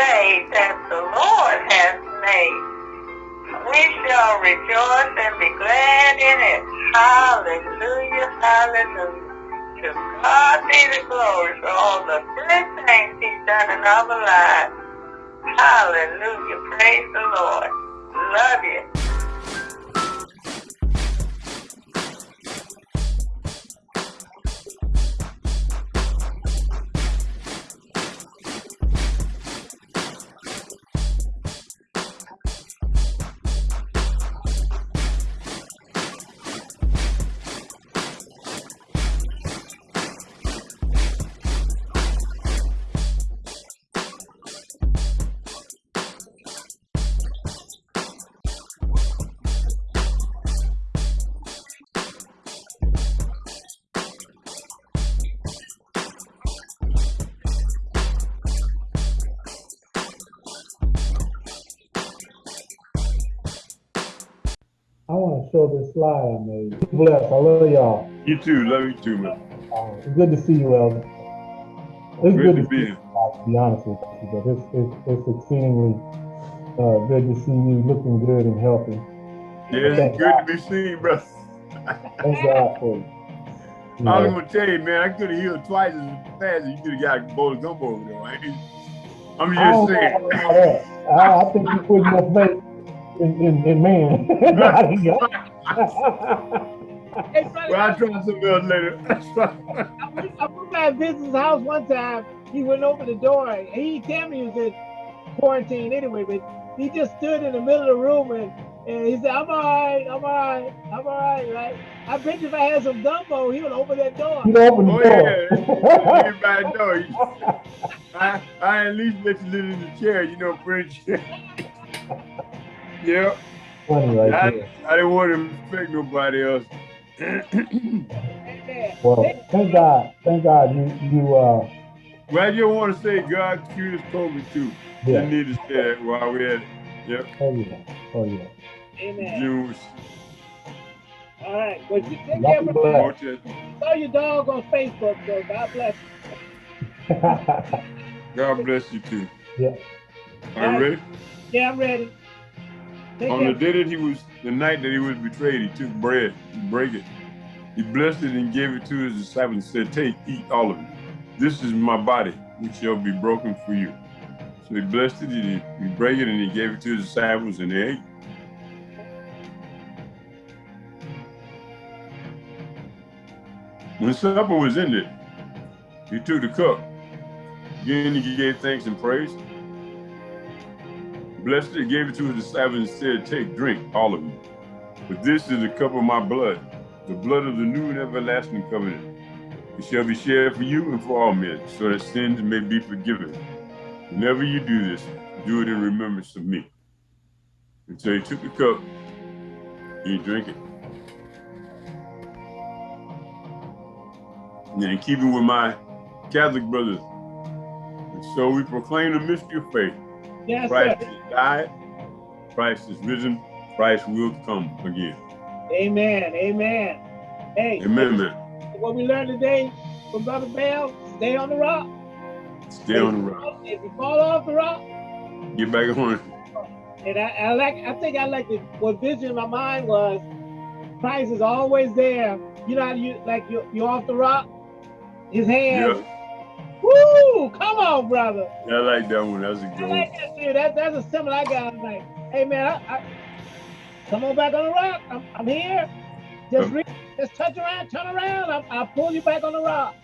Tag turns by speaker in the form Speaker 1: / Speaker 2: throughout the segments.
Speaker 1: day that the Lord has made. We shall rejoice and be glad in it. Hallelujah, hallelujah. To God be the glory for all the good things he's done in our lives. Hallelujah, praise the Lord. Love you.
Speaker 2: Show this slide I made. Bless. I love y'all.
Speaker 3: You too. Love you too, man.
Speaker 2: Uh, it's good to see you, Elder. It's
Speaker 3: good,
Speaker 2: good
Speaker 3: to,
Speaker 2: to
Speaker 3: be
Speaker 2: here. To be honest with you, but it's it's, it's exceedingly uh, good to see you looking good and healthy.
Speaker 3: Yeah, it's good God. to be seen, bro.
Speaker 2: Thank God for you.
Speaker 3: you I was gonna tell you, man, I could have healed twice as fast as you could have got a bowl of gumbo over there. Right? I'm just saying.
Speaker 2: I, I think you put more faith in, in, in man.
Speaker 3: hey, well, I'll try something else later.
Speaker 4: I went, I went by his house one time. He went over the door. He didn't tell me he was in quarantine anyway, but he just stood in the middle of the room and, and he said, I'm all right, I'm all right, I'm all right, right? I bet you if I had some gumbo, he would open that door.
Speaker 2: He'd open the
Speaker 3: oh,
Speaker 2: door.
Speaker 3: Yeah. Everybody know. I, I at least let you live in the chair, you know, French. Yep.
Speaker 2: Funny right
Speaker 3: I,
Speaker 2: there.
Speaker 3: I didn't want to affect nobody else.
Speaker 2: well, thank God. Thank God you you uh
Speaker 3: well, I just want to say God cured COVID too. Yeah. Didn't need to say that while we had it. Yep.
Speaker 2: Oh yeah. Oh yeah.
Speaker 4: Amen.
Speaker 3: Jews.
Speaker 4: All right. Well, you take care of it. Saw your dog on Facebook, so God bless
Speaker 3: you. God bless you too.
Speaker 2: Yeah.
Speaker 3: Are you ready?
Speaker 4: Yeah, I'm ready.
Speaker 3: On the day that he was, the night that he was betrayed, he took bread, he broke it. He blessed it and gave it to his disciples and said, take, eat all of it. This is my body, which shall be broken for you. So he blessed it, he, he broke it, and he gave it to his disciples, and they ate. When supper was ended, he took the cup. Again, he gave thanks and praise blessed it, gave it to his disciples and said, take, drink, all of you. But this is the cup of my blood, the blood of the new and everlasting covenant. It shall be shared for you and for all men, so that sins may be forgiven. Whenever you do this, do it in remembrance of me. And so he took the cup, he drank it. And in keeping with my Catholic brothers, and so we proclaim the mystery of faith.
Speaker 4: Yes,
Speaker 3: Christ
Speaker 4: sir.
Speaker 3: died, Christ is risen, Christ will come again.
Speaker 4: Amen. Amen. Hey.
Speaker 3: Amen, man.
Speaker 4: What we learned today from Brother Bell, stay on the rock.
Speaker 3: Stay if on the rock.
Speaker 4: If you fall off the rock,
Speaker 3: get back on it.
Speaker 4: And I, I like I think I like it what vision in my mind was Christ is always there. You know how you like you you're off the rock, his hands yeah Woo! Come on, brother.
Speaker 3: Yeah, I like that one. That's a good I
Speaker 4: like that, dude. That, that's a symbol I got. I'm like, hey, man, I, I, come on back on the rock. I'm, I'm here. Just, reach, just touch around, turn around. I, I'll pull you back on the rock.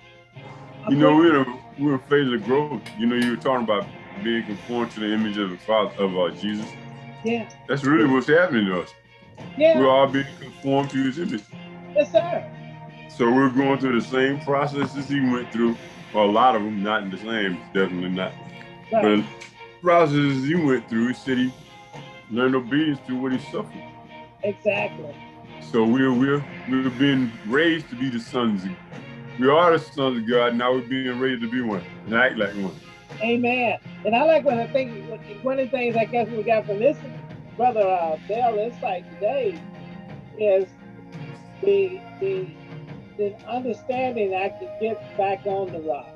Speaker 3: I'll you know, we're in, a, we're in a phase of growth. You know, you were talking about being conformed to the image of the Father, of uh, Jesus.
Speaker 4: Yeah.
Speaker 3: That's really what's happening to us.
Speaker 4: Yeah.
Speaker 3: We're all being conformed to his image.
Speaker 4: Yes, sir.
Speaker 3: So we're going through the same processes he went through well, a lot of them, not in the same, definitely not. Right. But processes he went through, he said he learned obedience through what he suffered.
Speaker 4: Exactly.
Speaker 3: So we're we're we're being raised to be the sons. Of, we are the sons of God. Now we're being raised to be one and act like one.
Speaker 4: Amen. And I like when I think one of the things I guess we got from this brother uh, Bell insight today is the the the understanding I could get back on the rock.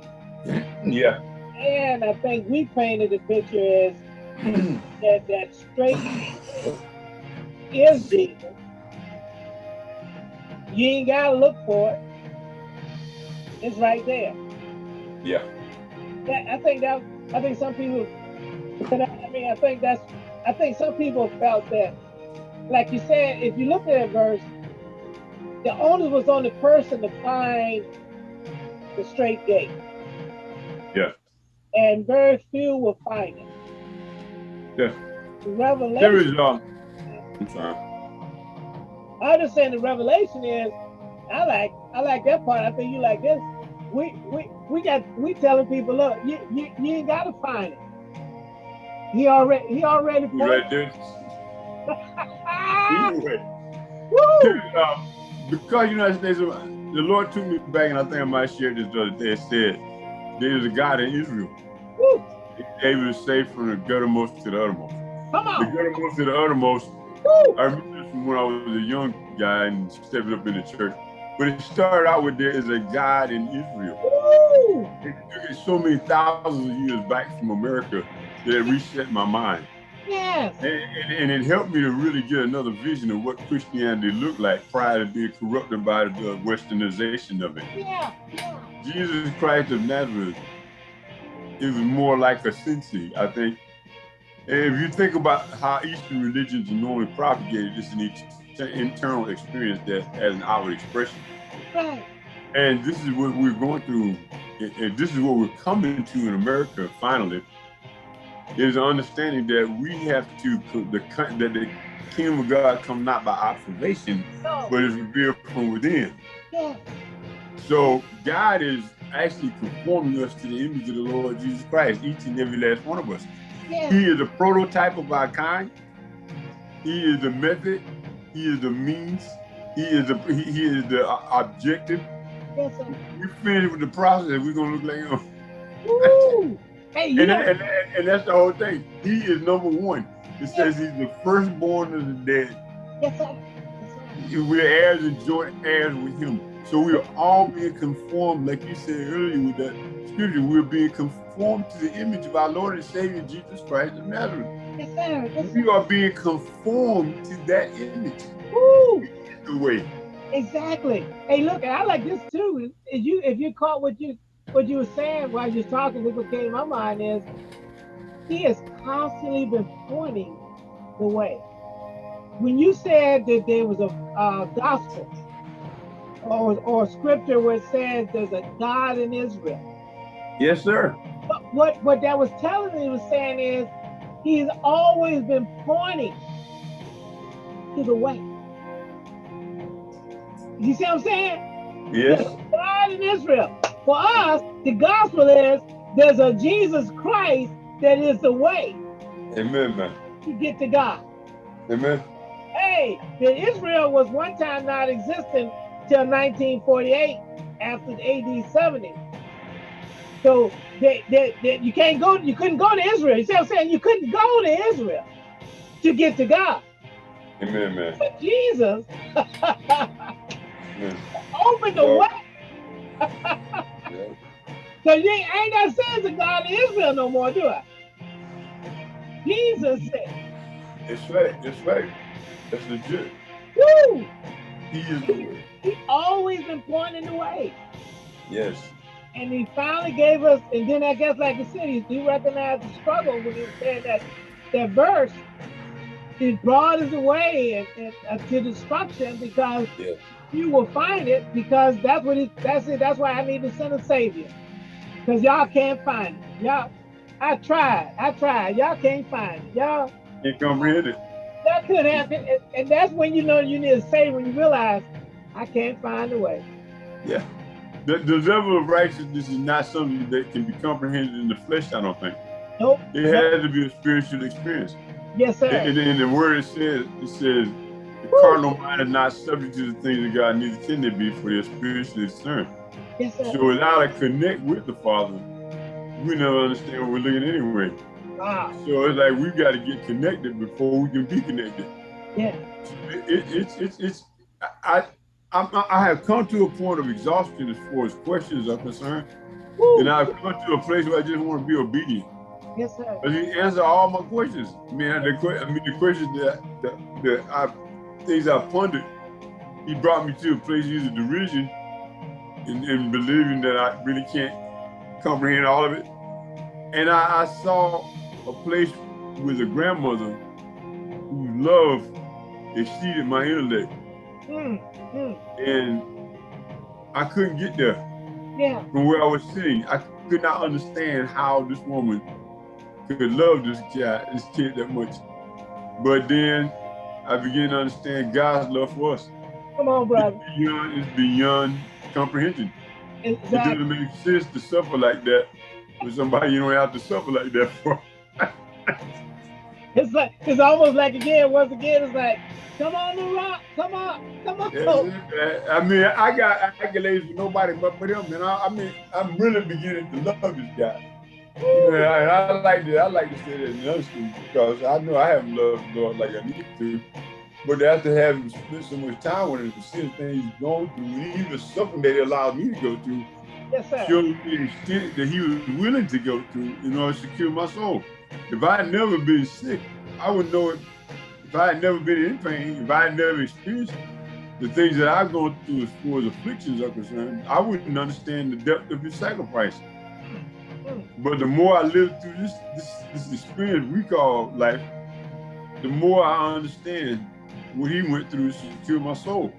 Speaker 3: Yeah.
Speaker 4: And I think we painted the picture as that that straight is Jesus. You ain't gotta look for it. It's right there.
Speaker 3: Yeah.
Speaker 4: That, I think that I think some people I mean I think that's I think some people felt that like you said, if you look at that verse, the onus was on the person to find the straight gate.
Speaker 3: Yeah.
Speaker 4: And very few will find it.
Speaker 3: Yeah.
Speaker 4: The revelation.
Speaker 3: There is um I'm sorry.
Speaker 4: I understand the revelation is I like I like that part. I think you like this. We we we got we telling people, look, you you, you ain't gotta find it. He already he already
Speaker 3: We right there.
Speaker 4: Ah,
Speaker 3: Anyway,
Speaker 4: woo!
Speaker 3: dude, um, because United States, the Lord took me back, and I think I might share this the other day. It said there's a God in Israel.
Speaker 4: Woo!
Speaker 3: He able to save from the guttermost to the uttermost.
Speaker 4: Come
Speaker 3: The
Speaker 4: on.
Speaker 3: guttermost to the uttermost.
Speaker 4: Woo!
Speaker 3: I remember this from when I was a young guy and stepping up in the church. But it started out with there is a God in Israel.
Speaker 4: Woo!
Speaker 3: It took it so many thousands of years back from America that it reset my mind.
Speaker 4: Yes.
Speaker 3: And, and, it helped me to really get another vision of what Christianity looked like prior to being corrupted by the westernization of it.
Speaker 4: Yeah. Yeah.
Speaker 3: Jesus Christ of Nazareth, was more like a sensei, I think. And if you think about how Eastern religions are normally propagated, it's an internal experience that has an outward expression.
Speaker 4: Right.
Speaker 3: And this is what we're going through, and this is what we're coming to in America finally, is understanding that we have to, the that the kingdom of God come not by observation, but is revealed from within.
Speaker 4: Yeah.
Speaker 3: So God is actually conforming us to the image of the Lord Jesus Christ, each and every last one of us.
Speaker 4: Yeah.
Speaker 3: He is a prototype of our kind. He is the method. He is the means. He is the he, is the uh, objective.
Speaker 4: Yes.
Speaker 3: We finish with the process. We're gonna look like him.
Speaker 4: Hey, you
Speaker 3: And, that- and, and, and that's the whole thing. He is number one. It says he's the firstborn of the dead.
Speaker 4: yes, sir. Yes, sir.
Speaker 3: We're heirs and joint heirs with him. So we are all being conformed, like you said earlier with that scripture, we're being conformed to the image of our Lord and Savior Jesus Christ of Nazareth.
Speaker 4: Yes, sir. Yes,
Speaker 3: We are being conformed to that image.
Speaker 4: Woo!
Speaker 3: The way.
Speaker 4: Exactly. Hey, look, I like this too. If you if you caught what you what you were saying while you were talking, what came to my mind is he has constantly been pointing the way. When you said that there was a uh, gospel or or scripture where it says there's a God in Israel,
Speaker 3: Yes, sir.
Speaker 4: what what, what that was telling me was saying is he's always been pointing to the way. You see what I'm saying?
Speaker 3: Yes.
Speaker 4: God in Israel. For us, the gospel is there's a Jesus Christ that is the way
Speaker 3: Amen, man.
Speaker 4: to get to God.
Speaker 3: Amen.
Speaker 4: Hey, the Israel was one time not existent till 1948 after the AD 70. So they, they, they, you can't go, you couldn't go to Israel. You see what I'm saying? You couldn't go to Israel to get to God.
Speaker 3: Amen, man.
Speaker 4: But Jesus
Speaker 3: Amen.
Speaker 4: opened the
Speaker 3: Well-
Speaker 4: way.
Speaker 3: Yeah.
Speaker 4: So you ain't, ain't that saying the God of Israel no more, do I? Jesus said,
Speaker 3: It's right. It's right. That's legit.
Speaker 4: woo!
Speaker 3: He is the way.
Speaker 4: He always been pointing the way.
Speaker 3: Yes.
Speaker 4: And he finally gave us, and then I guess like the city, he recognized the struggle when he saying that that verse, he brought us away and, and, uh, to destruction because
Speaker 3: Yeah.
Speaker 4: You will find it because that's what he that's it. That's why I need to send a savior. Because y'all can't find it. Y'all, I tried, I tried. Y'all can't find it. Y'all
Speaker 3: Can't comprehend it.
Speaker 4: that could happen. And, and that's when you know you need a savior when you realize I can't find a way.
Speaker 3: Yeah. The, the level of righteousness is not something that can be comprehended in the flesh, I don't think.
Speaker 4: Nope.
Speaker 3: It has to be a spiritual experience.
Speaker 4: Yes, sir.
Speaker 3: And, and in the word it says, it says, the carnal mind is not subject to the things of God, neither can they be for their spiritually discerned.
Speaker 4: yes, sir.
Speaker 3: So without a connect with the Father, we never understand what we're looking at anyway.
Speaker 4: Wow.
Speaker 3: So it's like we've got to get connected before we can be connected.
Speaker 4: Yeah.
Speaker 3: It, it, it's it's it's I, I I'm- have come to a point of exhaustion as far as questions are concerned. And I've come to a place where I just want to be obedient.
Speaker 4: Yes, sir.
Speaker 3: But he answered all my questions. Man, the, I mean, the questions that, that, that I, things I pondered, he brought me to a place of derision and, and believing that I really can't comprehend all of it. And I, I saw a place with a grandmother whose love exceeded my intellect.
Speaker 4: Mm, mm.
Speaker 3: And I couldn't get there
Speaker 4: Yeah.
Speaker 3: from where I was sitting. I could not understand how this woman could love this child, this kid that much. But then I begin to understand God's love for us.
Speaker 4: Come on, brother.
Speaker 3: It's beyond, it's beyond comprehension. It
Speaker 4: Exactly.
Speaker 3: doesn't make sense to suffer like that with somebody you don't have to suffer like that for.
Speaker 4: It's like it's almost like again, once again, it's like, come on the rock, come on, come on.
Speaker 3: Yeah, I mean, I got accolades for nobody but for them, and I, I mean, I'm really beginning to love this guy. Know, and I like to, I like to say that in honesty because I know I haven't loved the Lord like I need to. But after having spent so much time with him, to see the things he's going through, and even something that he allowed me to go through,
Speaker 4: Yes, sir.
Speaker 3: showed me the extent that he was willing to go through in order to secure my soul. If I had never been sick, I would know it. If I had never been in pain, if I had never experienced the things that I've gone through as far as afflictions are concerned, I wouldn't understand the depth of his sacrifice. But the more I live through this, this this experience we call life, the more I understand what he went through to my soul.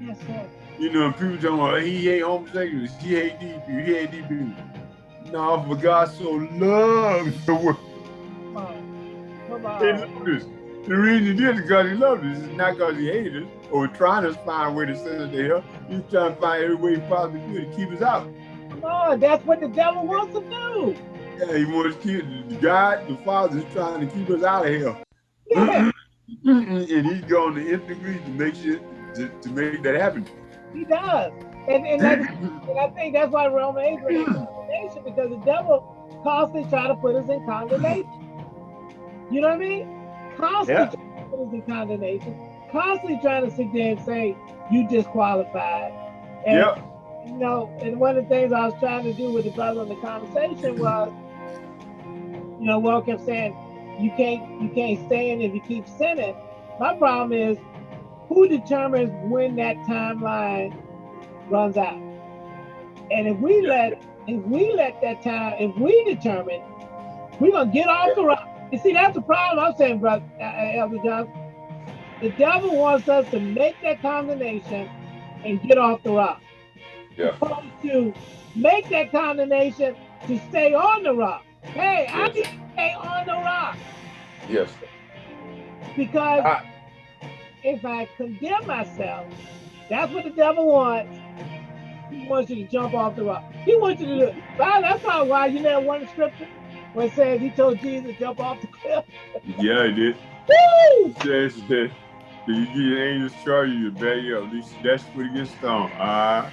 Speaker 4: Yes, sir.
Speaker 3: You know, people talking about he hate homosexuals, he hate these people, he hate these people. No, for God so loved the world.
Speaker 4: Come on.
Speaker 3: He loved us. The reason he did it because he loved us. It's not because he hated us or trying to find a way to send us to hell. He's trying to find every way he possibly could to keep us out.
Speaker 4: Come on. That's what the devil wants to do.
Speaker 3: Yeah, he wants to keep God, the Father, is trying to keep us out of hell.
Speaker 4: Yeah,
Speaker 3: and he's going to nth degree to make sure to, to make that happen.
Speaker 4: he does. And and, and I think that's why Roman 8 brings condemnation because the devil constantly try to put us in condemnation. You know what I mean? Constantly
Speaker 3: Yeah.
Speaker 4: trying to put us in condemnation. Constantly trying to sit there and say you disqualified. And
Speaker 3: Yep.
Speaker 4: You know, and one of the things I was trying to do with the brother in the conversation was, you know, Will kept saying, you can't you can't stand if you keep sinning. My problem is who determines when that timeline runs out? And if we let if we let that time, if we determine we're gonna get off the rock. You see, that's the problem I'm saying, brother uh, uh, Elder Johnson. The devil wants us to make that condemnation and get off the rock
Speaker 3: Yeah.
Speaker 4: opposed to make that condemnation to stay on the rock. Hey, I
Speaker 3: Yes.
Speaker 4: need to stay on the rock
Speaker 3: Yes.
Speaker 4: because
Speaker 3: I-
Speaker 4: if I condemn myself, that's what the devil wants. He wants you to jump off the rock. He wants you to do it. Well, that's probably why you never one scripture where it says he told Jesus to jump off the cliff.
Speaker 3: Yeah, he did.
Speaker 4: Woo!
Speaker 3: It says that you get your angels charge you to bear you up. At least that's what he gets stoned. Ah,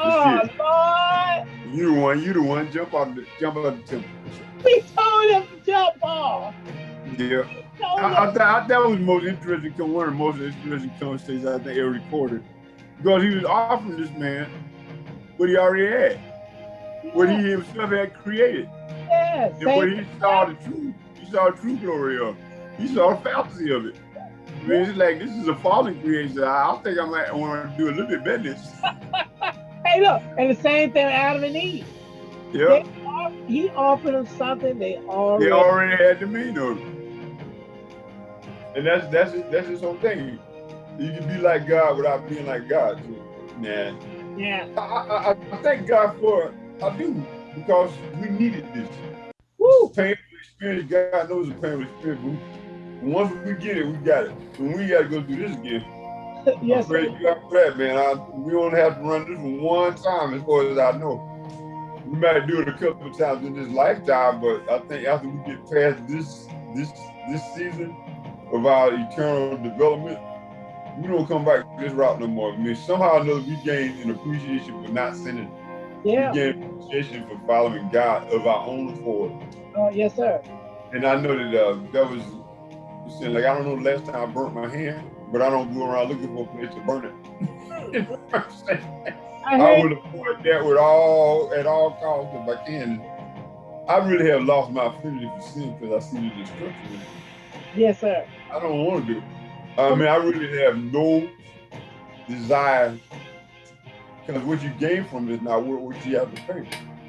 Speaker 4: Oh
Speaker 3: it.
Speaker 4: Lord!
Speaker 3: you the one, you the one, jump off the jump off the temple.
Speaker 4: We told him to jump off.
Speaker 3: Yeah. I, I, th- I, that was the most interesting, one of the most interesting conversations I think ever recorded. Because he was offering this man what he already had, what he himself had created.
Speaker 4: Yes,
Speaker 3: And what
Speaker 4: same-
Speaker 3: he saw the truth, he saw the true glory of. He saw the fantasy of it. It's like this is a fallen creation. I, I think I might want to do a little bit better.
Speaker 4: Hey, look, and the same thing with Adam and Eve.
Speaker 3: Yeah,
Speaker 4: he offered them something they already.
Speaker 3: they already had the mean of it. And that's that's that's his whole thing. You can be like God without being like God. Too. Nah.
Speaker 4: Yeah.
Speaker 3: I, I, I- thank God for it. I do because we needed this.
Speaker 4: Woo.
Speaker 3: Painful experience. God knows a painful experience. Once we get it, we got it. When we got to go through this again,
Speaker 4: yes.
Speaker 3: I praise God for that, man. I, we only have to run this one one time, as far as I know. We might do it a couple of times in this lifetime, but I think after we get past this this this season of our eternal development, we don't come back this route no more. I mean, somehow or another, we gain an appreciation for not sinning.
Speaker 4: Yeah.
Speaker 3: We gain appreciation for following God of our own accord.
Speaker 4: Oh, yes, sir.
Speaker 3: And I know that uh, that was saying like I don't know the last time I burnt my hand, but I don't go around looking for a place to burn it. You know what I'm saying? I, I will avoid that with all at all costs if I can. I really have lost my affinity for sin because I see the destruction.
Speaker 4: Yes, sir.
Speaker 3: I don't want to do it. I mean, I really have no desire because what you gain from it is not what you have to pay.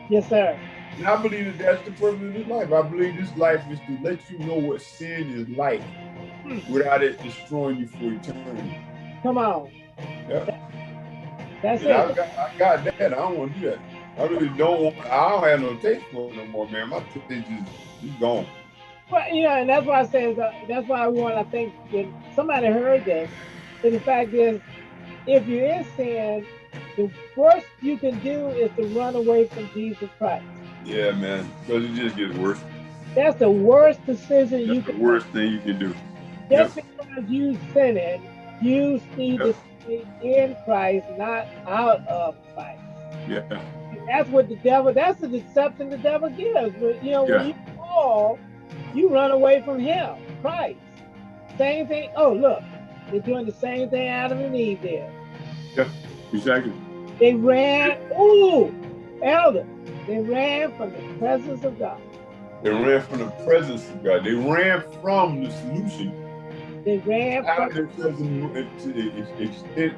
Speaker 4: Yes, sir.
Speaker 3: And I believe that that's the purpose of this life. I believe this life is to let you know what sin is like hmm. without it destroying you for eternity.
Speaker 4: Come on.
Speaker 3: Yeah.
Speaker 4: That's
Speaker 3: it. I got, I got that. I don't want to do that. I really don't want, I don't have no taste for it no more, man. My taste is, is gone.
Speaker 4: Well, you know, and that's why I say, that's why I want, I think, when somebody heard this, and the fact is, if you're in sin, the worst you can do is to run away from Jesus Christ.
Speaker 3: Yeah, man, because it just gets worse.
Speaker 4: That's the worst decision
Speaker 3: That's
Speaker 4: you
Speaker 3: can. The worst thing you can do.
Speaker 4: Just yep. because you sinning, you need yep. to stay in Christ, not out of Christ.
Speaker 3: Yeah.
Speaker 4: And that's what the devil. That's the deception the devil gives. But you know, yeah. when you fall, you run away from Him, Christ. Same thing. Oh, look, they're doing the same thing Adam and Eve did.
Speaker 3: Yeah, exactly.
Speaker 4: They ran. Ooh, elder. They ran from the presence of God.
Speaker 3: They ran from the presence of God. They ran from the solution.
Speaker 4: They ran
Speaker 3: from the extent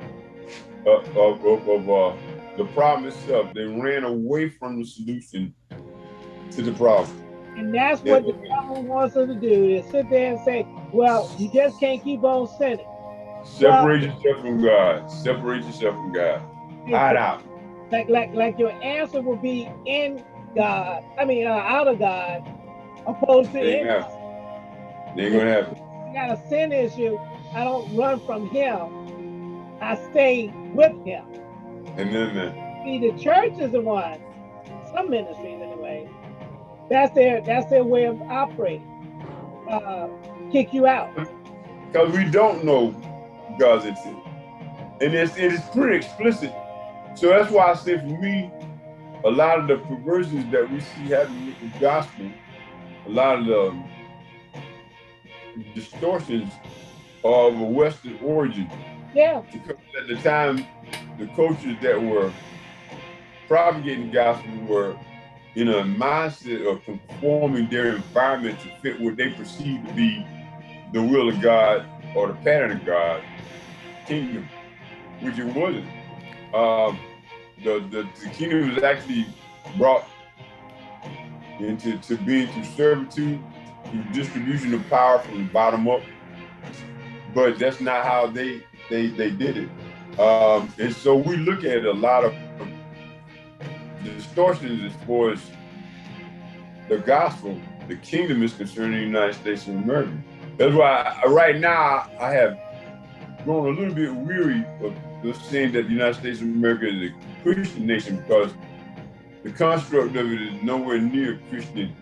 Speaker 3: of, of, of, of uh, the problem itself. They ran away from the solution to the problem.
Speaker 4: And that's what the devil wants us to do is sit there and say, well, you just can't keep on sinning.
Speaker 3: Separate well, yourself from God. Separate yourself from God. Hide out
Speaker 4: like like like your answer will be in God. I mean, uh, out of God, opposed to in God.
Speaker 3: They ain't gonna happen.
Speaker 4: You got a sin issue. I don't run from Him. I stay with Him.
Speaker 3: Amen, man.
Speaker 4: See, the church is the one. Some ministries, anyway. That's their that's their way of operating. Uh, kick you out.
Speaker 3: Because we don't know God's intent, and it's it is pretty explicit so that's why I say for me, a lot of the perversions that we see happening with the gospel, a lot of the um, distortions are of a Western origin.
Speaker 4: Yeah.
Speaker 3: Because at the time, the coaches that were propagating gospel were in a mindset of conforming their environment to fit what they perceive to be the will of God or the pattern of God kingdom, which it wasn't um, the, the, the kingdom was actually brought into to being through servitude, through distribution of power from the bottom up. But that's not how they they they did it. Um, and so we look at a lot of distortions as far as the gospel, the kingdom is concerned in the United States of America. That's why I, right now I have grown a little bit weary of the saying that the United States of America is a Christian nation because the construct of it is nowhere near Christian.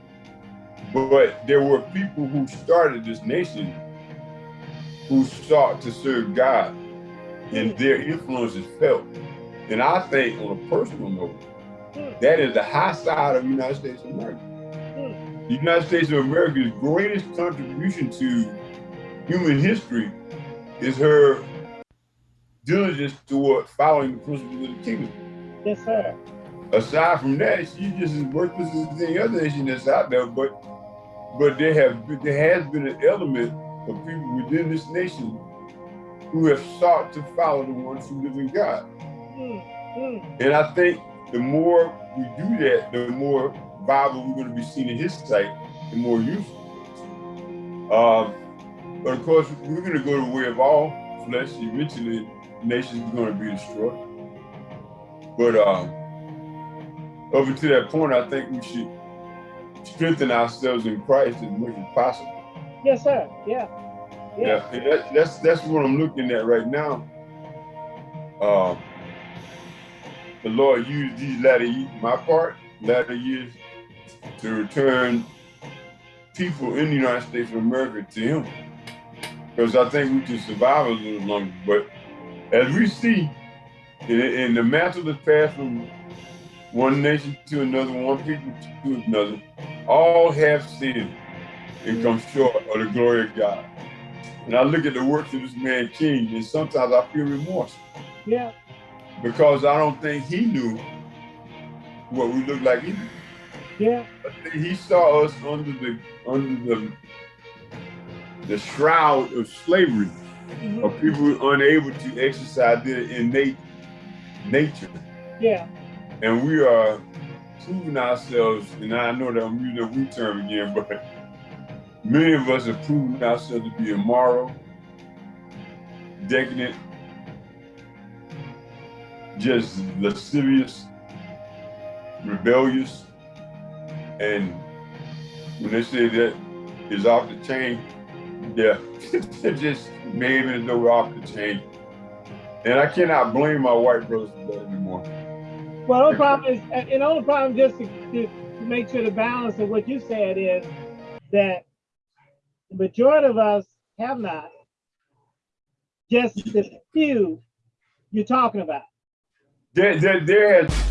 Speaker 3: But there were people who started this nation who sought to serve God and their influence is felt. And I think on a personal note, that is the high side of the United States of America. The United States of America's greatest contribution to human history is her diligence toward following the principles of the kingdom.
Speaker 4: Yes, sir.
Speaker 3: Aside from that, she's just as worthless as any other nation that's out there. But but there have there has been an element of people within this nation who have sought to follow the ones who live in God. Mm, mm. And I think the more we do that, the more viable we're going to be seen in His sight, the more useful. Um, but of course, we're going to go the way of all flesh eventually nation's going to be destroyed. But um, over to that point, I think we should strengthen ourselves in Christ as much as possible.
Speaker 4: Yes, sir. Yeah.
Speaker 3: Yeah. yeah that, that's that's what I'm looking at right now. Um, the Lord used these latter years, my part, latter years, to return people in the United States of America to Him. Because I think we can survive a little longer, but as we see, in, in the mantle that's passed from one nation to another, one people to another, all have sinned and come mm-hmm. short of the glory of God. And I look at the works of this man King, and sometimes I feel remorse.
Speaker 4: Yeah.
Speaker 3: because I don't think he knew what we looked like either.
Speaker 4: Yeah.
Speaker 3: I think he saw us under the under the the shroud of slavery,
Speaker 4: mhm,
Speaker 3: of people unable to exercise their innate nature.
Speaker 4: Yeah.
Speaker 3: And we are proving ourselves, and I know that I'm using a we term again, but many of us are proving ourselves to be immoral, decadent, just lascivious, rebellious, and when they say that is off the chain, yeah, it just made it as though we're off the chain. And I cannot blame my white brothers for that anymore.
Speaker 4: Well, the problem is, and the only problem just to, to, to make sure the balance of what you said is that the majority of us have not. Just the few you're talking about.
Speaker 3: There, there, there has